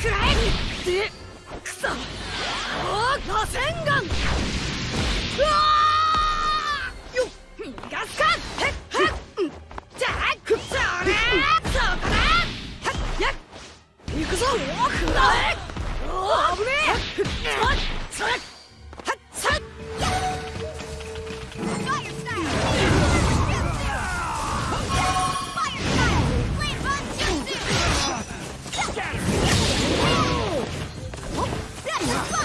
食らくそおおうわ Yeah.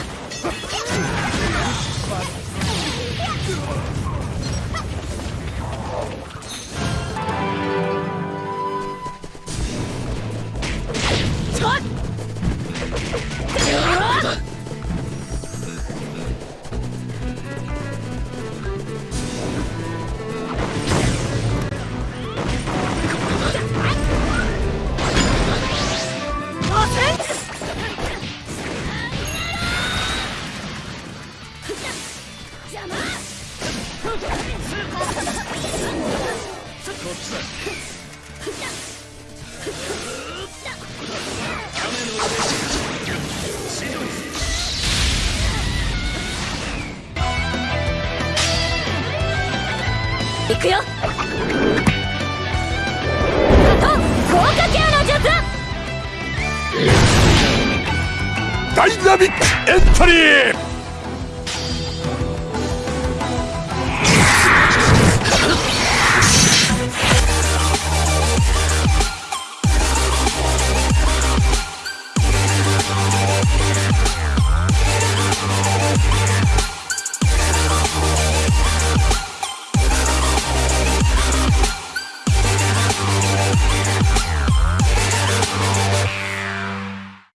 行くよ。ダイナミックエントリー